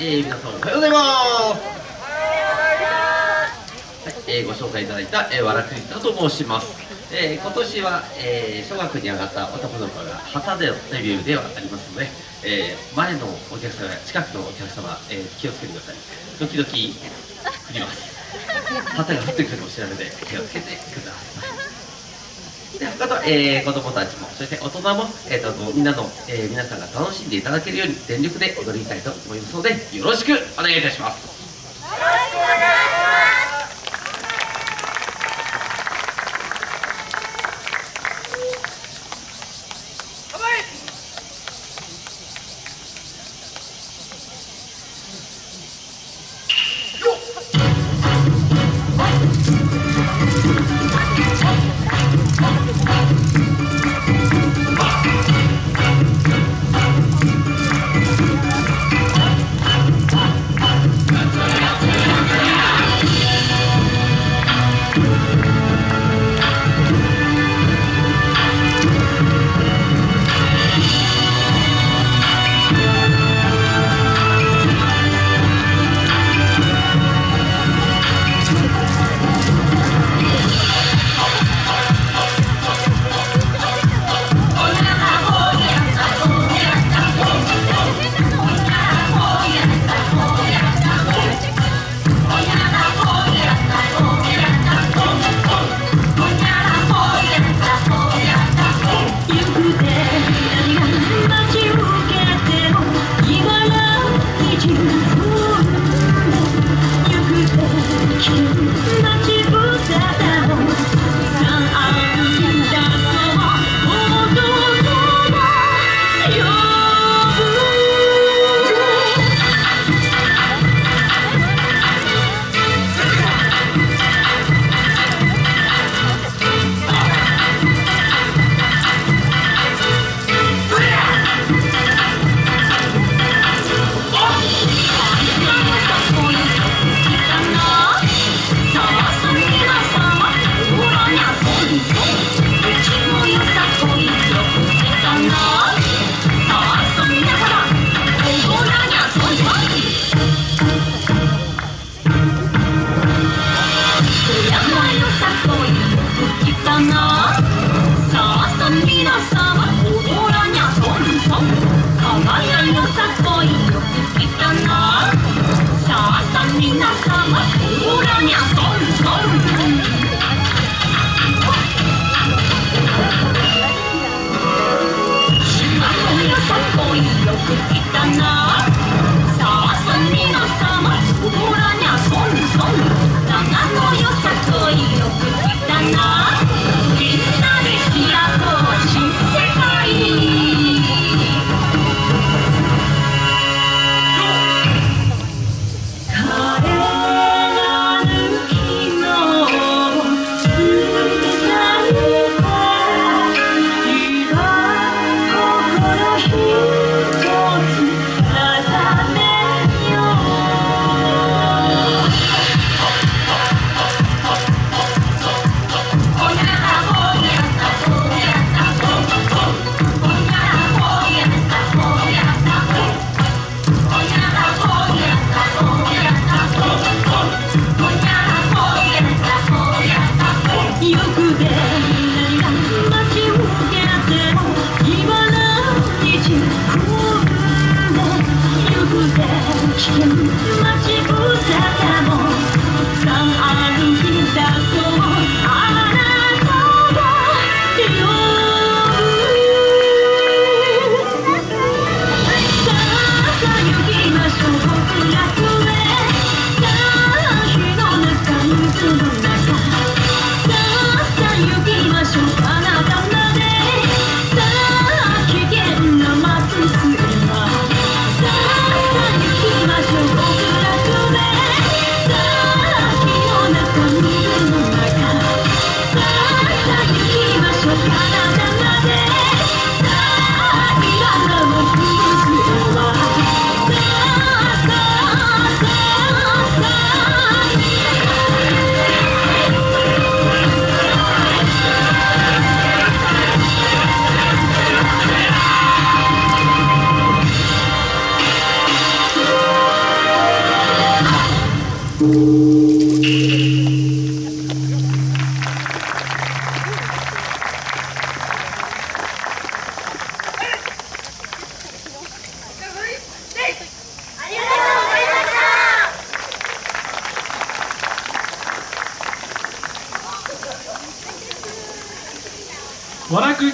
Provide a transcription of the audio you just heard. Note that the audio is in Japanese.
えー、皆さんおはようございます。はい、えー、ご紹介いただいた、えー、わらくりたと申します、えー、今年は、えー、小学に上がった男の子が旗でのデビューではありますので、えー、前のお客様や近くのお客様、えー、気をつけてください。時々振ります。旗が降ってくるかもしれないので気をつけてください。であと、えー、子供たちもそして大人も、えーと、とみんなの、えー、皆さんが楽しんでいただけるように全力で踊りたいと思いますのでよろしくお願いいたします。Stop. 和楽